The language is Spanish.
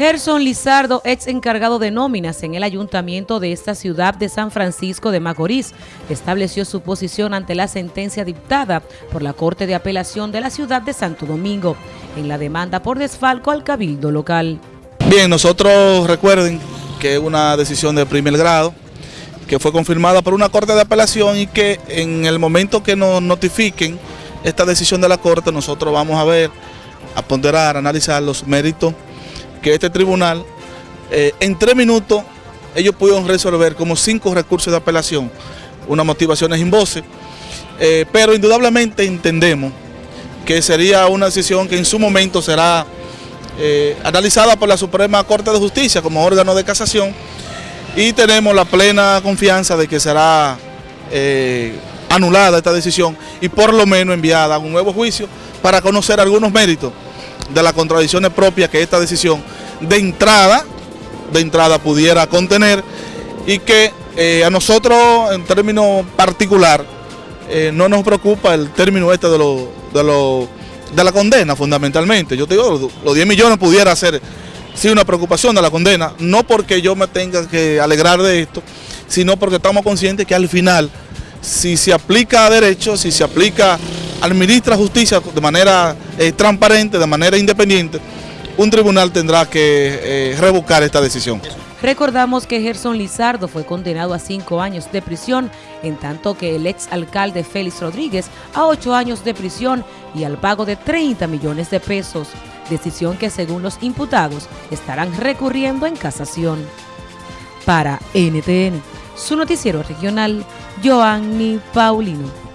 Gerson Lizardo, ex encargado de nóminas en el ayuntamiento de esta ciudad de San Francisco de Macorís, estableció su posición ante la sentencia dictada por la Corte de Apelación de la ciudad de Santo Domingo en la demanda por desfalco al cabildo local. Bien, nosotros recuerden que es una decisión de primer grado que fue confirmada por una Corte de Apelación y que en el momento que nos notifiquen esta decisión de la Corte nosotros vamos a ver, a ponderar, a analizar los méritos que este tribunal, eh, en tres minutos, ellos pudieron resolver como cinco recursos de apelación, unas motivaciones en voces, eh, pero indudablemente entendemos que sería una decisión que en su momento será eh, analizada por la Suprema Corte de Justicia como órgano de casación y tenemos la plena confianza de que será anulada esta decisión y por lo menos enviada a un nuevo juicio para conocer algunos méritos de las contradicciones propias que esta decisión de entrada, de entrada pudiera contener y que eh, a nosotros en términos particular eh, no nos preocupa el término este de, lo, de, de la condena fundamentalmente. Yo te digo, los 10 millones pudiera ser sí una preocupación de la condena, no porque yo me tenga que alegrar de esto, sino porque estamos conscientes que al final, si se aplica a derecho, si se aplica administra justicia de manera eh, transparente, de manera independiente, un tribunal tendrá que eh, revocar esta decisión. Recordamos que Gerson Lizardo fue condenado a cinco años de prisión, en tanto que el ex alcalde Félix Rodríguez a ocho años de prisión y al pago de 30 millones de pesos, decisión que según los imputados estarán recurriendo en casación. Para NTN, su noticiero regional, Joanny Paulino.